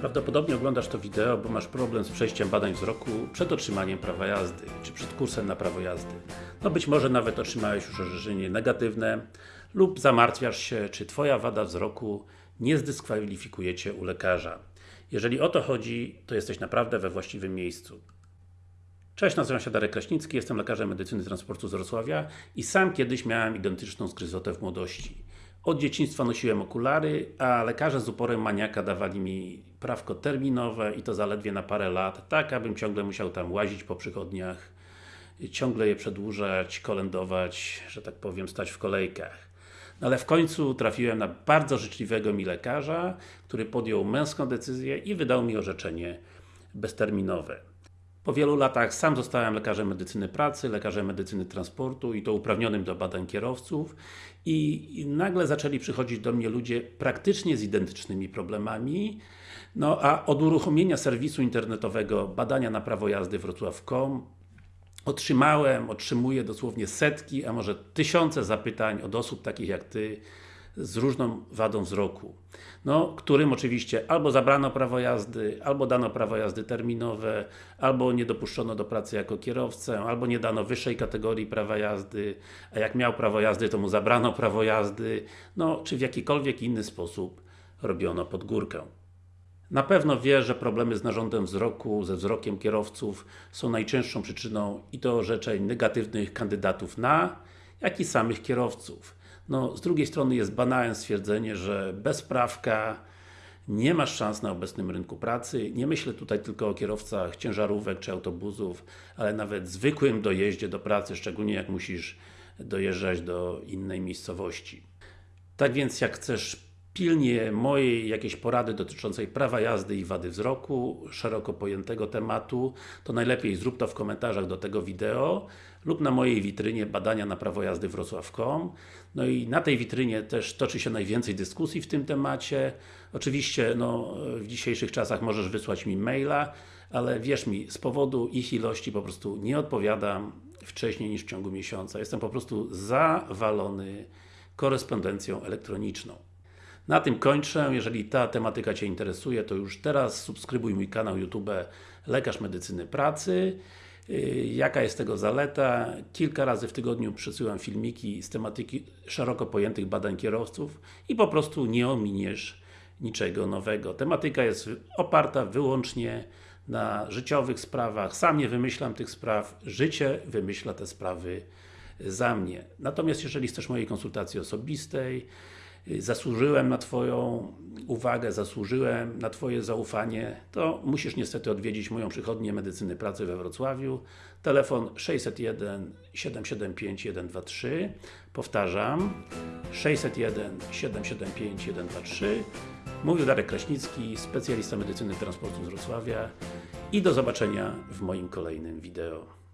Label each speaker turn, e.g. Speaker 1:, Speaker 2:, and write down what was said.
Speaker 1: Prawdopodobnie oglądasz to wideo, bo masz problem z przejściem badań wzroku przed otrzymaniem prawa jazdy, czy przed kursem na prawo jazdy. No być może nawet otrzymałeś już orzeczenie negatywne lub zamartwiasz się, czy Twoja wada wzroku nie zdyskwalifikuje Cię u lekarza. Jeżeli o to chodzi, to jesteś naprawdę we właściwym miejscu. Cześć, nazywam się Darek Kraśnicki, jestem lekarzem medycyny transportu z Wrocławia i sam kiedyś miałem identyczną zgryzotę w młodości. Od dzieciństwa nosiłem okulary, a lekarze z uporem maniaka dawali mi prawko terminowe i to zaledwie na parę lat, tak abym ciągle musiał tam łazić po przychodniach, ciągle je przedłużać, kolędować, że tak powiem, stać w kolejkach. No ale w końcu trafiłem na bardzo życzliwego mi lekarza, który podjął męską decyzję i wydał mi orzeczenie bezterminowe. Po wielu latach sam zostałem lekarzem medycyny pracy, lekarzem medycyny transportu i to uprawnionym do badań kierowców. I, nagle zaczęli przychodzić do mnie ludzie praktycznie z identycznymi problemami. No a od uruchomienia serwisu internetowego badania na prawo jazdy wrocław.com otrzymałem, otrzymuję dosłownie setki, a może tysiące zapytań od osób takich jak Ty z różną wadą wzroku. No, którym oczywiście albo zabrano prawo jazdy, albo dano prawo jazdy terminowe, albo nie dopuszczono do pracy jako kierowcę, albo nie dano wyższej kategorii prawa jazdy, a jak miał prawo jazdy, to mu zabrano prawo jazdy, no, czy w jakikolwiek inny sposób robiono pod górkę. Na pewno wie, że problemy z narządem wzroku, ze wzrokiem kierowców są najczęstszą przyczyną i to orzeczeń negatywnych kandydatów na, jak i samych kierowców. No, z drugiej strony jest banalne stwierdzenie, że bez prawka nie masz szans na obecnym rynku pracy. Nie myślę tutaj tylko o kierowcach ciężarówek czy autobusów, ale nawet zwykłym dojeździe do pracy, szczególnie jak musisz dojeżdżać do innej miejscowości. Tak więc jak chcesz pilnie mojej jakiejś porady dotyczącej prawa jazdy i wady wzroku, szeroko pojętego tematu, to najlepiej zrób to w komentarzach do tego wideo lub na mojej witrynie badania na prawo jazdy wrocław.com No i na tej witrynie też toczy się najwięcej dyskusji w tym temacie. Oczywiście, no, w dzisiejszych czasach możesz wysłać mi maila, ale wierz mi, z powodu ich ilości po prostu nie odpowiadam wcześniej niż w ciągu miesiąca. Jestem po prostu zawalony korespondencją elektroniczną. Na tym kończę. Jeżeli ta tematyka Cię interesuje, to już teraz subskrybuj mój kanał YouTube Lekarz Medycyny Pracy. Yy, jaka jest tego zaleta? Kilka razy w tygodniu przesyłam filmiki z tematyki szeroko pojętych badań kierowców i po prostu nie ominiesz niczego nowego. Tematyka jest oparta wyłącznie na życiowych sprawach. Sam nie wymyślam tych spraw, życie wymyśla te sprawy za mnie. Natomiast jeżeli chcesz mojej konsultacji osobistej, zasłużyłem na Twoją uwagę, zasłużyłem na Twoje zaufanie, to musisz niestety odwiedzić moją przychodnię medycyny pracy we Wrocławiu. Telefon 601 775 123 Powtarzam 601 775 123 Mówił Darek Kraśnicki, specjalista medycyny transportu z Wrocławia i do zobaczenia w moim kolejnym wideo.